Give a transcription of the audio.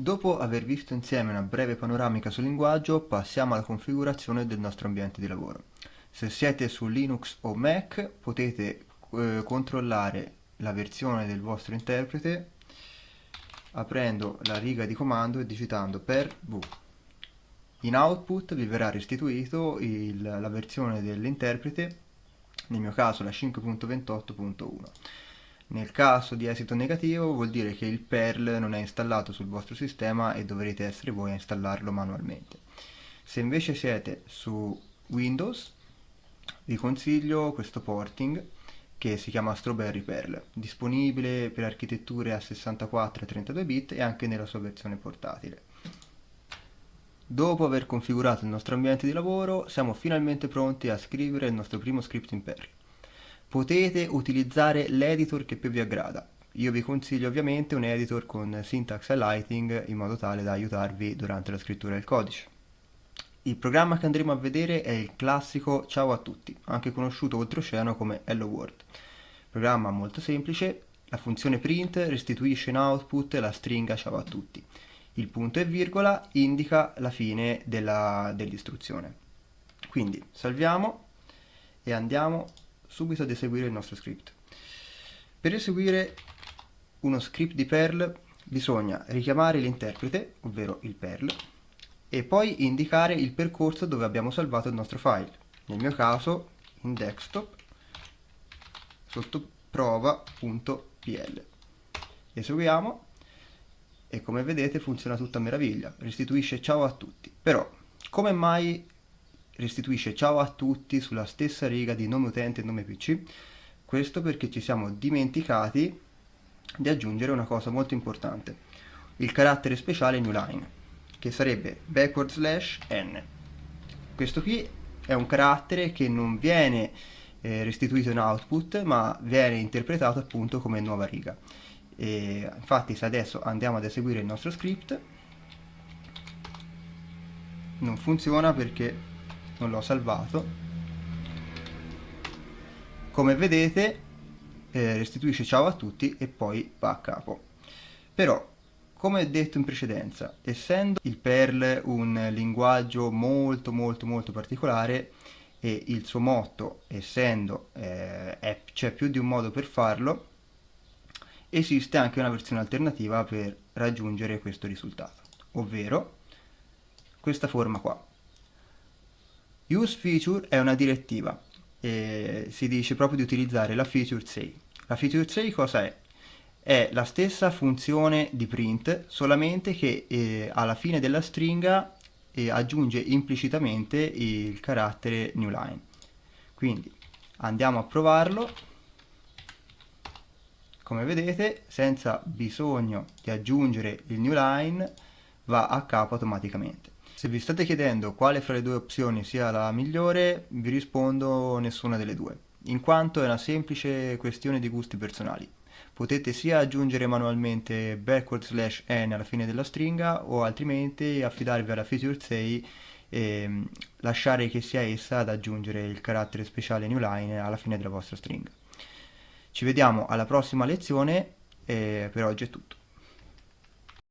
Dopo aver visto insieme una breve panoramica sul linguaggio, passiamo alla configurazione del nostro ambiente di lavoro. Se siete su Linux o Mac potete eh, controllare la versione del vostro interprete aprendo la riga di comando e digitando per v. In output vi verrà restituito il, la versione dell'interprete, nel mio caso la 5.28.1. Nel caso di esito negativo vuol dire che il Perl non è installato sul vostro sistema e dovrete essere voi a installarlo manualmente. Se invece siete su Windows vi consiglio questo porting che si chiama Strawberry Perl, disponibile per architetture a 64 e 32 bit e anche nella sua versione portatile. Dopo aver configurato il nostro ambiente di lavoro siamo finalmente pronti a scrivere il nostro primo script in Perl potete utilizzare l'editor che più vi aggrada. Io vi consiglio ovviamente un editor con syntax highlighting in modo tale da aiutarvi durante la scrittura del codice. Il programma che andremo a vedere è il classico Ciao a tutti, anche conosciuto oltreoceano come Hello World. Programma molto semplice, la funzione print restituisce in output la stringa Ciao a tutti. Il punto e virgola indica la fine dell'istruzione. Quindi salviamo e andiamo subito ad eseguire il nostro script. Per eseguire uno script di Perl bisogna richiamare l'interprete, ovvero il Perl, e poi indicare il percorso dove abbiamo salvato il nostro file. Nel mio caso in desktop sotto prova.pl. Eseguiamo e come vedete funziona tutta meraviglia, restituisce ciao a tutti. Però come mai restituisce ciao a tutti sulla stessa riga di nome utente e nome pc questo perché ci siamo dimenticati di aggiungere una cosa molto importante il carattere speciale newline che sarebbe backward slash n. Questo qui è un carattere che non viene eh, restituito in output ma viene interpretato appunto come nuova riga. E infatti se adesso andiamo ad eseguire il nostro script non funziona perché non l'ho salvato. Come vedete eh, restituisce ciao a tutti e poi va a capo. Però come detto in precedenza essendo il Perl un linguaggio molto molto molto particolare e il suo motto essendo eh, c'è più di un modo per farlo esiste anche una versione alternativa per raggiungere questo risultato. Ovvero questa forma qua Use feature è una direttiva e si dice proprio di utilizzare la feature 6. La feature 6 cosa è? È la stessa funzione di print, solamente che eh, alla fine della stringa eh, aggiunge implicitamente il carattere newline. Quindi andiamo a provarlo. Come vedete, senza bisogno di aggiungere il newline, va a capo automaticamente. Se vi state chiedendo quale fra le due opzioni sia la migliore, vi rispondo nessuna delle due, in quanto è una semplice questione di gusti personali. Potete sia aggiungere manualmente backward slash n alla fine della stringa o altrimenti affidarvi alla feature 6 e mm, lasciare che sia essa ad aggiungere il carattere speciale newline alla fine della vostra stringa. Ci vediamo alla prossima lezione e per oggi è tutto.